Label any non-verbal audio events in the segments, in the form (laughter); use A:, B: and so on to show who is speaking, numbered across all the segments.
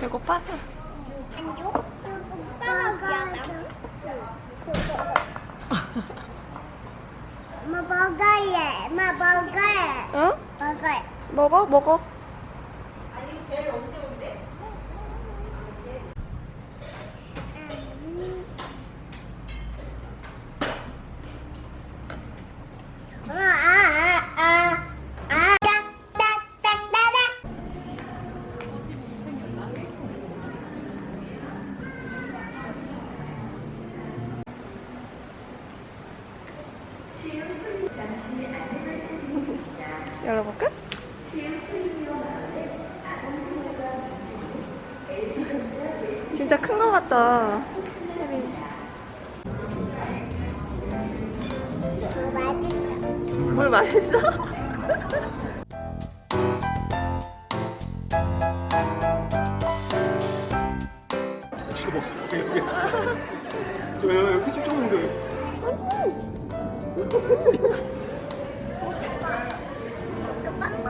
A: 배고파? 안녕? 오빠가 (laughs) 엄마 먹어야 엄마 먹어야
B: 응?
A: 먹어야
B: 먹어? 먹어? 열어볼까? 진짜 큰 거 같다. 물 맛있어?
C: 저 여기 좀 좋은데?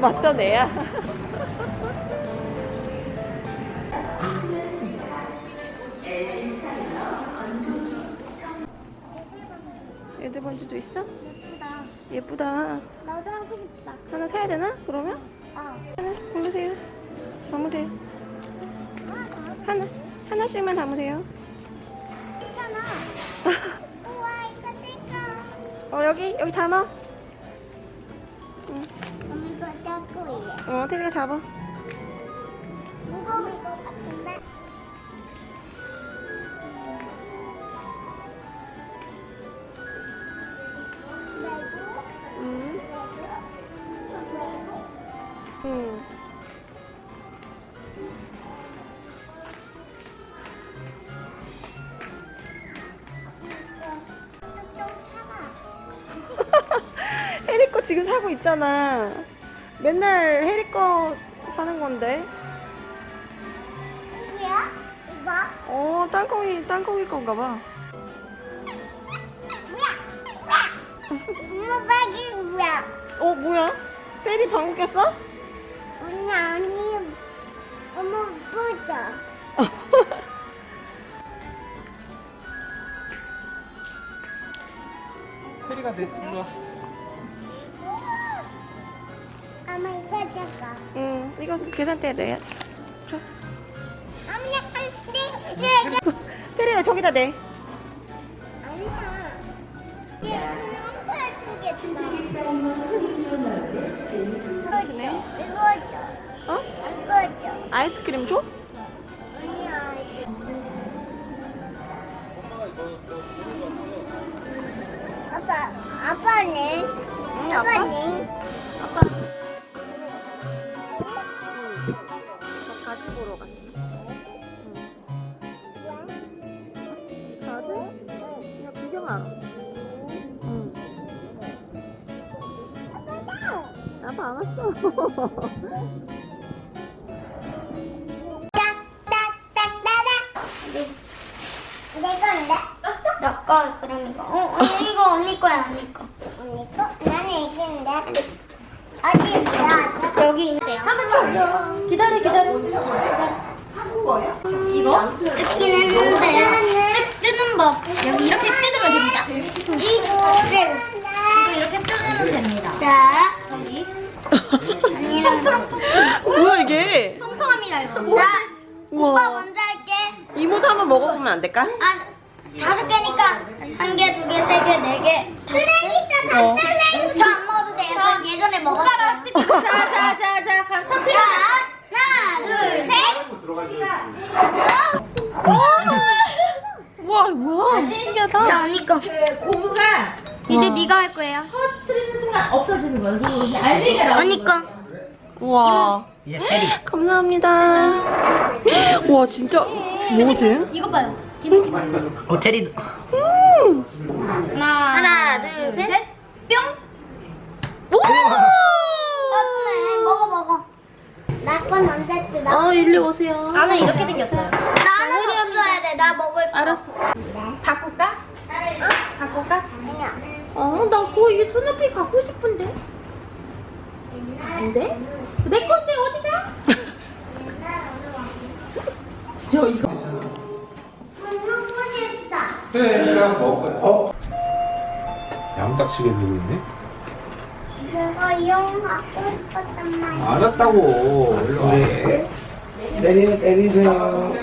B: 맞던 애야. 애들 반지도 있어?
A: 예쁘다.
B: 예쁘다.
A: 나도 하고 싶다.
B: 하나 사야 되나? 그러면?
A: 어.
B: 하나 담으세요. 담으세요. 하나 하나씩만 담으세요.
A: 괜찮아. (laughs) 우와, 이거 뜰까?
B: 어 여기 여기 담아. 응.
A: 잡고.
B: 어 테리가 잡아.
A: 무거울 것 같은데?
B: 응. 응. (laughs) 해리 거 지금 사고 있잖아. 맨날 해리 거 사는 건데.
A: 누구야? 이거?
B: 어 땅콩이 땅콩이 건가 봐.
A: 엄마 뭐야?
B: 어 뭐야? 테리 방구 꼈어?
A: 아니 아니 엄마 보자
C: 테리가 내 일로 와
B: 응. 이거 계산대에 넣어야 돼. 줘.
A: 약간 네 이거
B: 테리가 저기다 내.
A: 아니야 얘 예쁘게
B: 네.
A: 이거
B: 어?
A: 이거
B: 아이스크림 줘?
A: 아니야 아빠 아빠는
B: 응 아빠.
A: 아빠는
B: 아빠. 보러 갔어. 가지? 그냥 구경하러. 응. 아빠 안 왔어.
A: 떴어? 너 거 그럼 이거 어 언니 이거 언니 거야 언니 거 언니 거? 나는 이기는데 어디 뭐야 여기 있대요.
D: 기다려 기다려. 이거?
A: 뜯긴 했는데.
D: 뜯, 뜨는 법. 여기 이렇게 뜯으면 됩니다.
A: 이거를
D: 이거 이렇게 뜯으면 됩니다.
A: 자.
D: 여기.
A: 언니랑
B: 뭐야 이게?
D: 통통합니다 이거.
A: 자 오빠
B: 우와.
A: 먼저 할게.
B: 이모도 한번 먹어보면 안 될까?
A: 아 다섯 개니까 한 개, 두 개, 세 개, 네 개. 그러니까
B: 어.
A: 저안 먹어도 돼요. 전 예전에 먹었어요.
D: 자자자자 그럼
A: 자,
D: 터트려
A: 하나, 둘, 셋.
C: 들어가줘야지
B: 우와 뭐야 신기하다.
A: 자, 언니 거.
D: 고무가
A: 이제 네가 할 거예요.
D: 터트리는 순간 없어지는 이제 알맹이가 나오는
A: 언니 거.
B: 우와.
C: 얘 테리
B: 감사합니다. 와 진짜 뭐 돼?
A: 이거 봐요.
E: 어 테리도
A: 하나,
D: 하나, 둘, 셋.
A: 먹어 먹어. 나 건 언제?
D: 어, 일로 오세요.
A: 나는 이렇게 생겼어요. 나 하나 더 써야 돼. 나 먹을 거.
D: 알았어. 바꿀까?
A: 응?
D: 바꿀까?
A: 아니야.
D: 어, 나 그거 이게 수납비 갖고 싶은데. 안 돼? 내 건데 어디가? (laughs) 저 이거.
A: 먹고 싶다.
C: 그래 집에 가서 먹을 거야 어? 양딱지게 들고 있네
A: 그거 이용하고 싶었단 말이야.
C: 알았다고
E: 네 때리 때리세요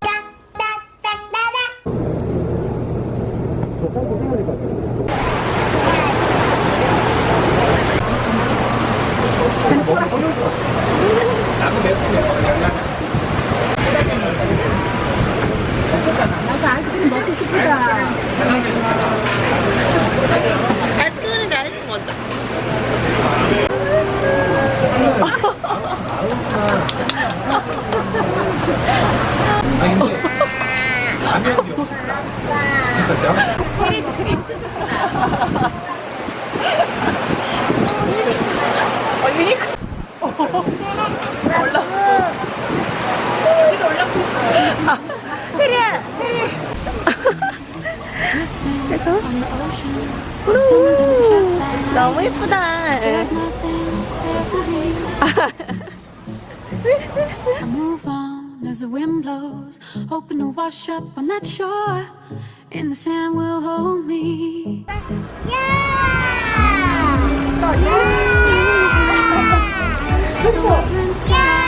A: 딱딱딱딱딱.
C: 나도 맵고
B: 아이스크림인데 아이스크림 먼저.
C: 아니 근데 라면이 없어 진짜?
B: 어 유니크. 올라. 여기도 올라고 있어. 아, 테리야, 테리. 너무 예쁘다.
F: I move on as the wind blows Hoping to wash up on that shore And the sand will hold me
A: Yeah! yeah! yeah! yeah!